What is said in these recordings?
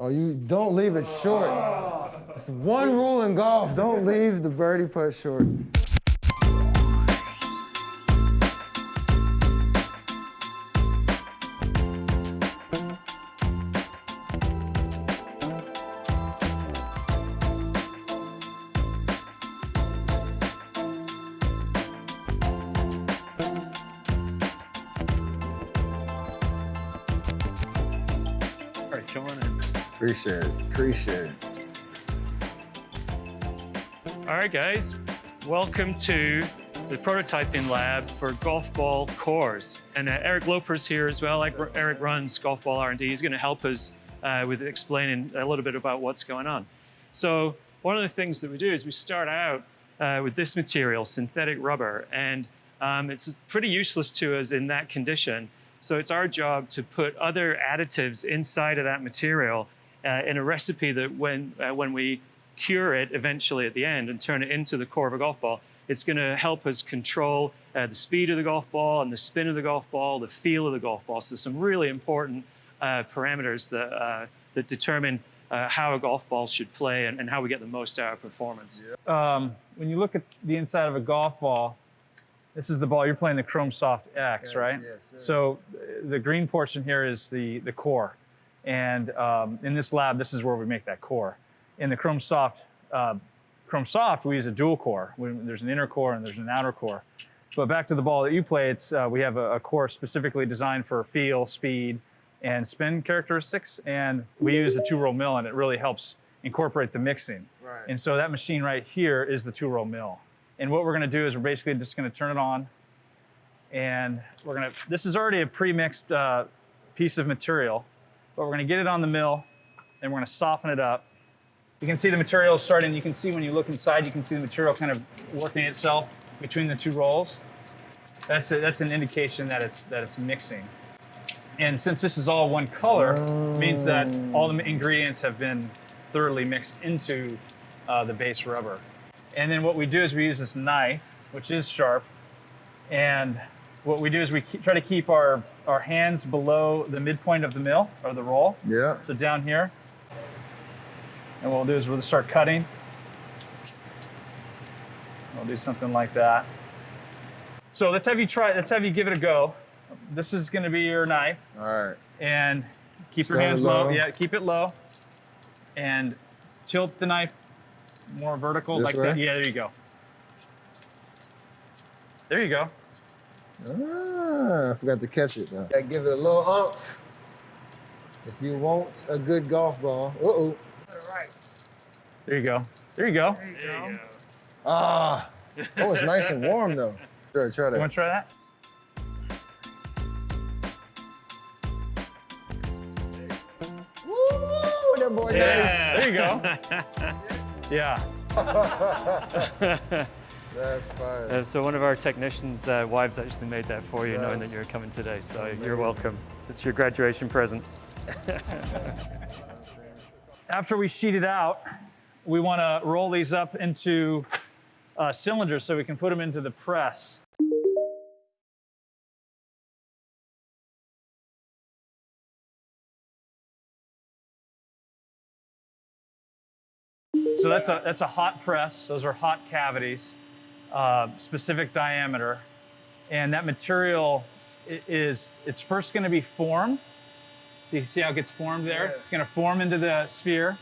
Oh, you don't leave it short. It's one rule in golf. Don't leave the birdie putt short. All right, in. Appreciate it. Appreciate it. All right, guys. Welcome to the prototyping lab for golf ball cores. And uh, Eric Loper's here as well. Like Eric runs golf ball R&D. He's going to help us uh, with explaining a little bit about what's going on. So one of the things that we do is we start out uh, with this material, synthetic rubber, and um, it's pretty useless to us in that condition. So it's our job to put other additives inside of that material uh, in a recipe that when, uh, when we cure it eventually at the end and turn it into the core of a golf ball, it's going to help us control uh, the speed of the golf ball and the spin of the golf ball, the feel of the golf ball. So some really important uh, parameters that, uh, that determine uh, how a golf ball should play and, and, how we get the most out of performance. Um, when you look at the inside of a golf ball, this is the ball, you're playing the Chrome Soft X, Yes, right? yes, sir. so the green portion here is the, the core. And um, in this lab, this is where we make that core. In the Chrome Soft, uh, Chrome Soft, we use a dual core. We, there's an inner core and there's an outer core. But back to the ball that you play, it's, uh, we have a, a core specifically designed for feel, speed, and spin characteristics. And we use a two-roll mill and it really helps incorporate the mixing. Right. And so that machine right here is the two-roll mill. And what we're gonna do is we're basically just gonna turn it on and we're gonna, this is already a pre-mixed uh, piece of material, but we're gonna get it on the mill and we're gonna soften it up. You can see the material starting, you can see when you look inside, you can see the material kind of working itself between the two rolls. That's, a, that's an indication that it's, that it's mixing. And since this is all one color, means that all the ingredients have been thoroughly mixed into uh, the base rubber. And then what we do is we use this knife, which is sharp, and what we do is we keep, try to keep our, our hands below the midpoint of the mill, or the roll, Yeah. so down here. And what we'll do is we'll start cutting. We'll do something like that. So let's have you try, let's have you give it a go. This is gonna be your knife All right. and keep your hands low. low. Yeah, keep it low. And tilt the knife more vertical This like way? that. Yeah, there you go. There you go. Ah, I forgot to catch it though. Gotta give it a little umph. If you want a good golf ball. Uh oh. There you go. There you go. There you go. Ah. Oh, it's nice and warm though. Try, try You that. want to try that? Woo, that boy Yeah. There you go. Yeah. nice. That's fire. Uh, so one of our technicians' uh, wives actually made that for you, knowing that you're coming today. So amazing. you're welcome. It's your graduation present. After we sheet it out, we want to roll these up into uh, cylinders so we can put them into the press. So that's a, that's a hot press. Those are hot cavities, uh, specific diameter. And that material is, it's first gonna be formed. Do you see how it gets formed there? Yeah. It's gonna form into the sphere.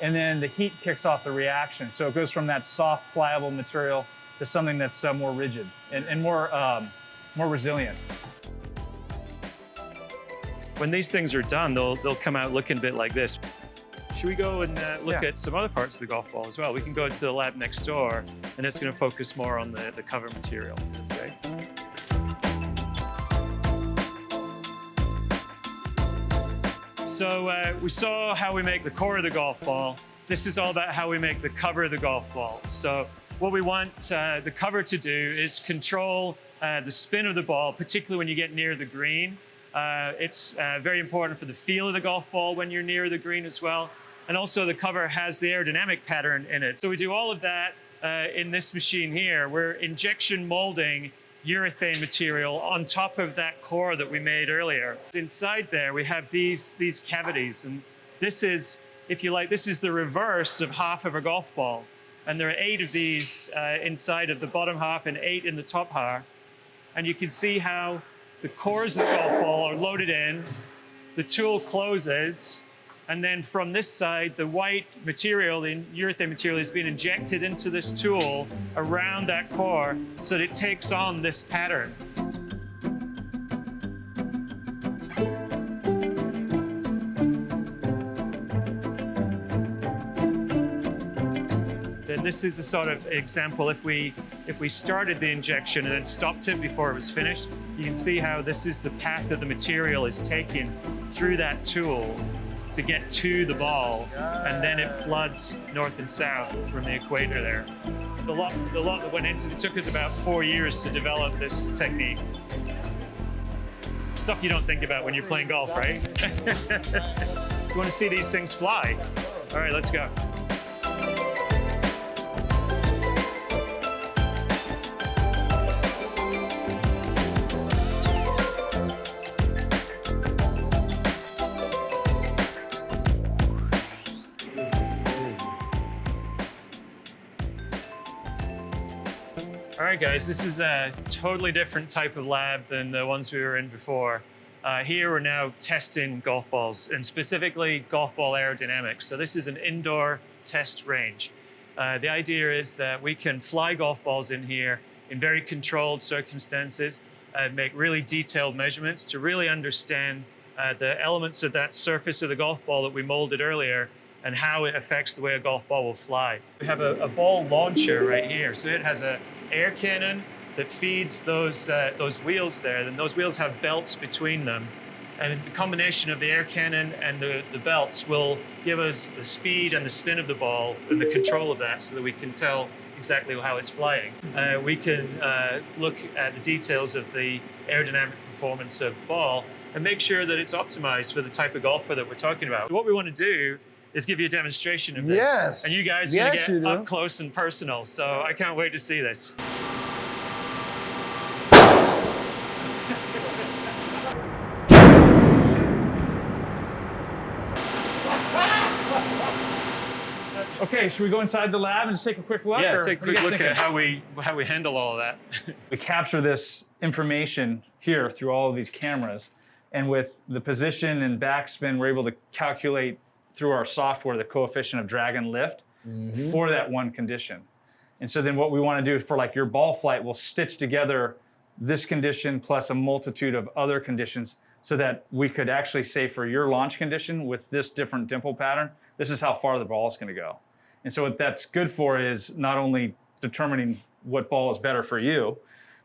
And then the heat kicks off the reaction. So it goes from that soft, pliable material to something that's uh, more rigid and, and more, um, more resilient. When these things are done, they'll, they'll come out looking a bit like this. Should we go and uh, look Yeah. at some other parts of the golf ball as well? We can go to the lab next door, and it's going to focus more on the, the cover material. Okay. So uh, we saw how we make the core of the golf ball. This is all about how we make the cover of the golf ball. So what we want uh, the cover to do is control uh, the spin of the ball, particularly when you get near the green. Uh, it's uh, very important for the feel of the golf ball when you're near the green as well. And also the cover has the aerodynamic pattern in it. So we do all of that uh, in this machine here. We're injection molding urethane material on top of that core that we made earlier. Inside there, we have these, these cavities, and This is, if you like, this is the reverse of half of a golf ball. And there are eight of these uh, inside of the bottom half and eight in the top half. And you can see how the cores of the golf ball are loaded in, the tool closes, and then from this side, the white material, the urethane material, is being injected into this tool around that core so that it takes on this pattern. Then this is a sort of example. If we if we started the injection and then stopped it before it was finished, you can see how this is the path that the material is taken through that tool to get to the ball, and then it floods north and south from the equator there. The lot, the lot that went into it took us about four years to develop this technique. Stuff you don't think about when you're playing golf, right? you want to see these things fly? All right, let's go. All right, guys, this is a totally different type of lab than the ones we were in before. Uh, here we're now testing golf balls and specifically golf ball aerodynamics. So this is an indoor test range. Uh, the idea is that we can fly golf balls in here in very controlled circumstances and make really detailed measurements to really understand uh, the elements of that surface of the golf ball that we molded earlier and how it affects the way a golf ball will fly. We have a, a ball launcher right here. So it has a air cannon that feeds those, uh, those wheels there. And those wheels have belts between them. And the combination of the air cannon and the, the belts will give us the speed and the spin of the ball and the control of that so that we can tell exactly how it's flying. Uh, we can uh, look at the details of the aerodynamic performance of ball and make sure that it's optimized for the type of golfer that we're talking about. What we want to do is give you a demonstration of this. Yes. And you guys are Yes, gonna get up close and personal. So I can't wait to see this. Okay, should we go inside the lab and just take a quick look? yeah, take a what are you quick look thinking? at how we how we handle all of that. we capture this information here through all of these cameras. And with the position and backspin, we're able to calculate through our software the coefficient of drag and lift for that one condition. And so then what we want to do for like your ball flight, we'll stitch together this condition plus a multitude of other conditions so that we could actually say for your launch condition with this different dimple pattern, this is how far the ball is going to go. And so what that's good for is not only determining what ball is better for you,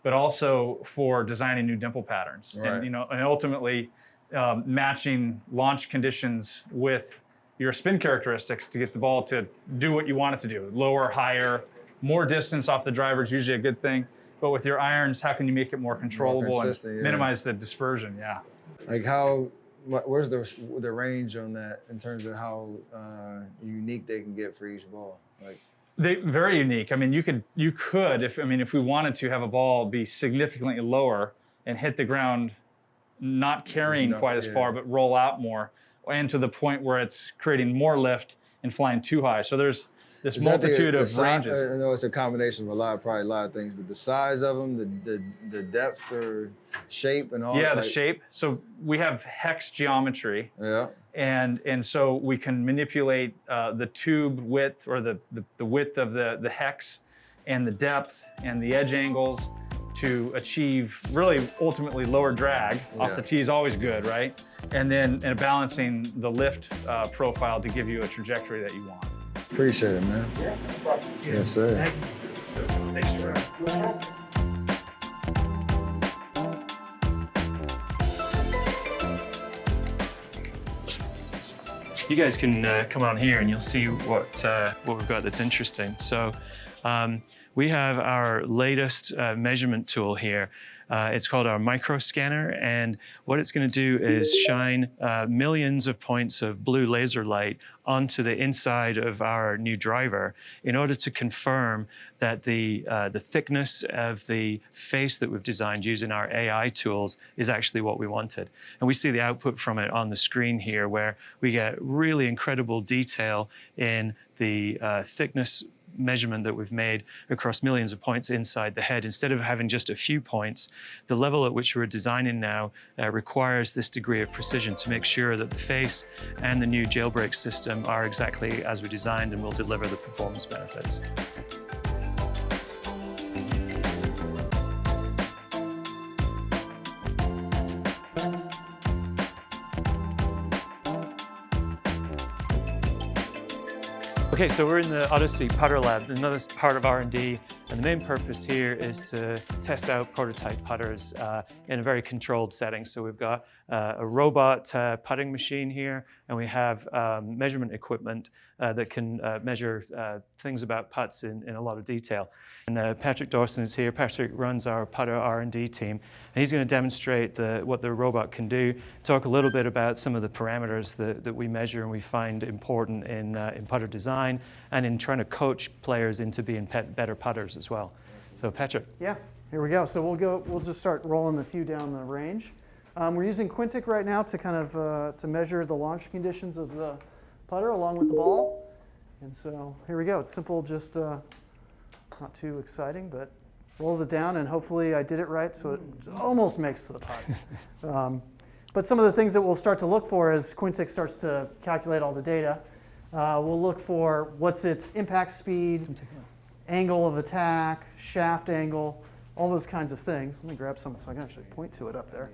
but also for designing new dimple patterns. Right. And you know, and ultimately um, matching launch conditions with your spin characteristics to get the ball to do what you want it to do. Lower, higher, more distance off the driver is usually a good thing. But with your irons, how can you make it more controllable and yeah. minimize the dispersion? Yeah. Like how, where's the the range on that in terms of how uh, unique they can get for each ball? Like, They very unique. I mean, you could you could if I mean if we wanted to have a ball be significantly lower and hit the ground, not carrying No, quite as yeah. far, but roll out more, and to the point where it's creating more lift and flying too high. So there's this is that the- multitude the of ranges. I know it's a combination of a lot, probably a lot of things, but the size of them, the the, the depth or shape and all. yeah, the shape. So we have hex geometry, Yeah. and and so we can manipulate uh, the tube width or the, the the width of the the hex, and the depth and the edge angles to achieve really ultimately lower drag off the tee is always good, right? And then and balancing the lift uh, profile to give you a trajectory that you want. Appreciate it, man. Yes, sir. you guys can uh, come on here and you'll see what uh, what we've got that's interesting. So um, we have our latest uh, measurement tool here. Uh, it's called our micro scanner, and what it's going to do is shine uh, millions of points of blue laser light onto the inside of our new driver in order to confirm that the, uh, the thickness of the face that we've designed using our AI tools is actually what we wanted. And we see the output from it on the screen here where we get really incredible detail in the uh, thickness measurement that we've made across millions of points inside the head. Instead of having just a few points, the level at which we're designing now uh, requires this degree of precision to make sure that the face and the new jailbreak system are exactly as we designed and will deliver the performance benefits. Okay, so we're in the Odyssey Putter Lab, another part of R&D, and the main purpose here is to test out prototype putters uh, in a very controlled setting. So we've got uh, a robot uh, putting machine here, and we have um, measurement equipment uh, that can uh, measure uh, things about putts in, in a lot of detail. And Patrick Dawson is here. Patrick runs our putter R&D team, and he's going to demonstrate the, what the robot can do, talk a little bit about some of the parameters that, that we measure and we find important in, in putter design and in trying to coach players into being better putters as well. So Patrick. Yeah, here we go. So we'll go. We'll just start rolling the few down the range. Um, we're using Quintic right now to kind of uh, to measure the launch conditions of the putter along with the ball. And so here we go. It's simple, just uh, it's not too exciting, but rolls it down, and hopefully I did it right, so it almost makes the putt. Um, but some of the things that we'll start to look for as Quintic starts to calculate all the data, uh, we'll look for what's its impact speed, angle of attack, shaft angle, all those kinds of things. Let me grab some so I can actually point to it up there.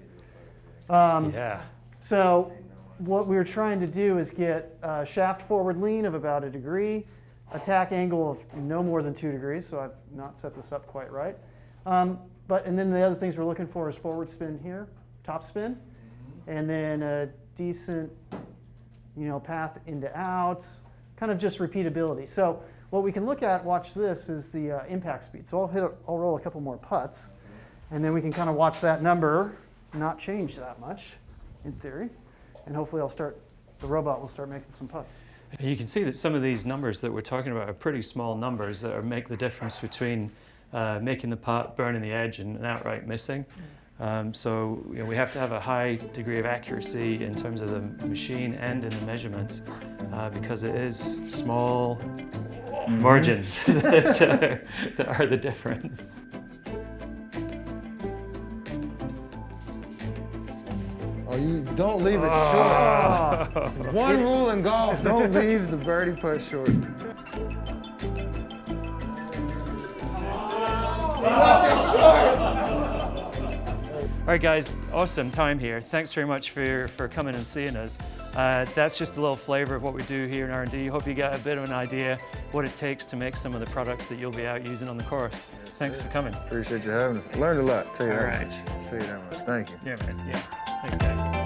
Um, yeah. So what we're trying to do is get a shaft forward lean of about a degree, attack angle of no more than two degrees, so I've not set this up quite right. Um, but and then the other things we're looking for is forward spin here, top spin, and then a decent, you know, path into out, kind of just repeatability. So what we can look at, watch this, is the uh, impact speed. So I'll hit, I'll roll a couple more putts, and then we can kind of watch that number not change that much, in theory. And hopefully I'll start, the robot will start making some putts. You can see that some of these numbers that we're talking about are pretty small numbers that are, make the difference between uh, making the putt, burning the edge, and outright missing. Um, so you know, we have to have a high degree of accuracy in terms of the machine and in the measurements uh, because it is small margins that, uh, that are the difference. Oh, you don't leave it ah. short. one rule in golf, don't leave the birdie putt short. He left it short. All right, guys, awesome time here. Thanks very much for, for coming and seeing us. Uh, that's just a little flavor of what we do here in R&D. Hope you got a bit of an idea what it takes to make some of the products that you'll be out using on the course. Yes, Thanks for coming. Appreciate you having us. Learned a lot, tell you All that right. much. Tell you that much. Thank you. Yeah, man. Yeah. Thanks, guys.